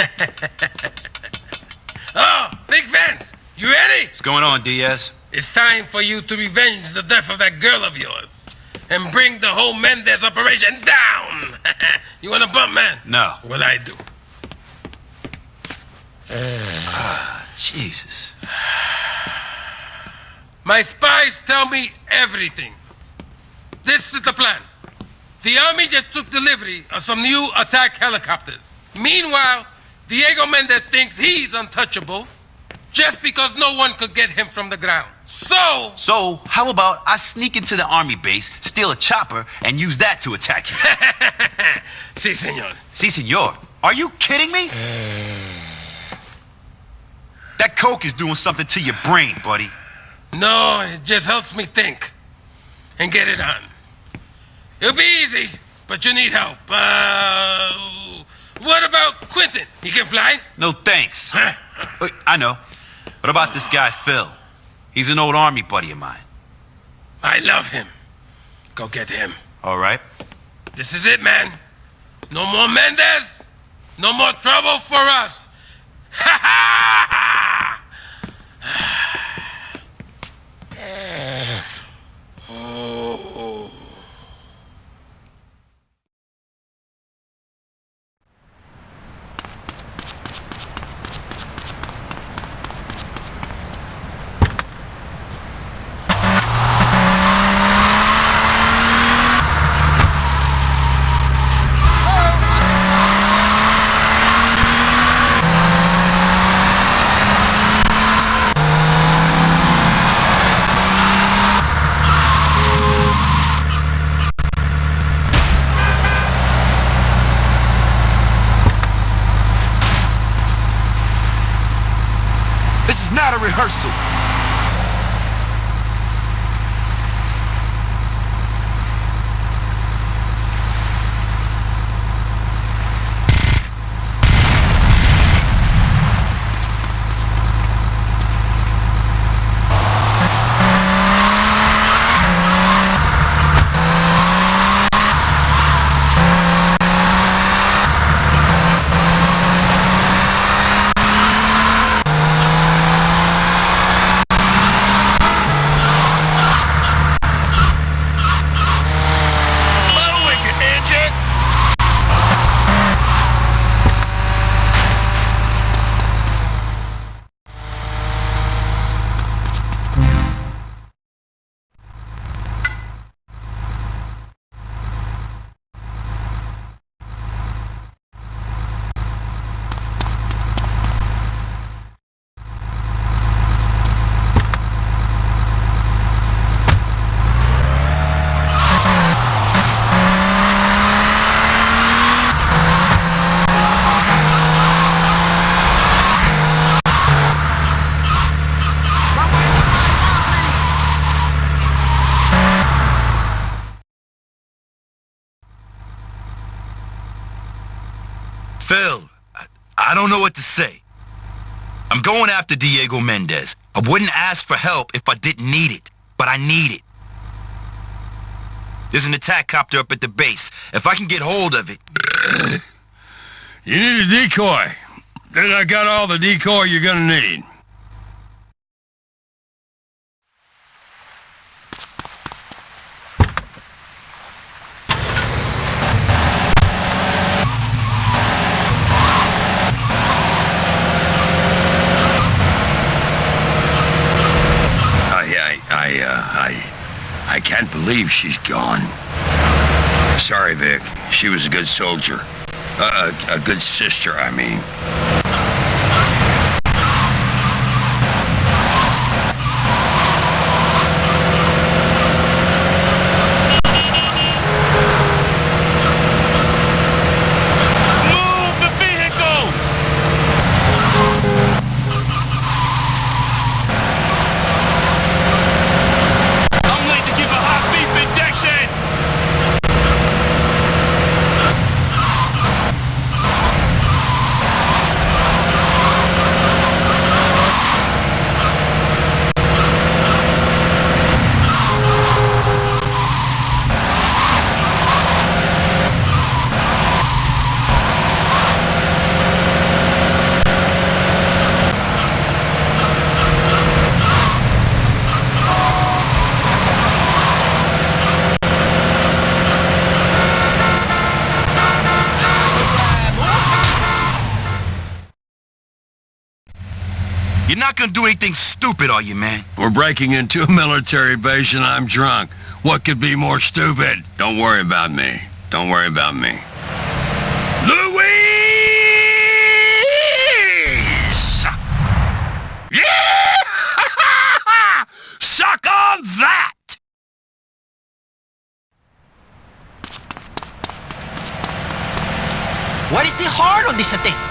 oh, Big Vance, you ready? What's going on, Diaz? It's time for you to revenge the death of that girl of yours and bring the whole Mendez operation down. you want a bump, man? No. Well, I do. Ah, Jesus. My spies tell me everything. This is the plan. The army just took delivery of some new attack helicopters. Meanwhile, Diego Mendez thinks he's untouchable just because no one could get him from the ground. So... So, how about I sneak into the army base, steal a chopper, and use that to attack him? si, senor. Si, senor. Are you kidding me? that coke is doing something to your brain, buddy. No, it just helps me think. And get it on. It'll be easy, but you need help. Uh, what about Quentin? He can fly? No thanks. Wait, I know. What about this guy, Phil? He's an old army buddy of mine. I love him. Go get him. All right. This is it, man. No more Mendez. No more trouble for us. Ha ha ha! oh. This is not a rehearsal. Don't know what to say. I'm going after Diego Mendez. I wouldn't ask for help if I didn't need it, but I need it. There's an attack copter up at the base. If I can get hold of it... You need a decoy. Then I got all the decoy you're gonna need. I, I, I, uh, I, I can't believe she's gone. Sorry, Vic. She was a good soldier. A, a, a good sister, I mean. Move the vehicles! I'm late to give a hot beef injection! gonna do anything stupid, are you, man? We're breaking into a military base and I'm drunk. What could be more stupid? Don't worry about me. Don't worry about me. Louise! Yeah! Suck on that! What is the heart on this thing?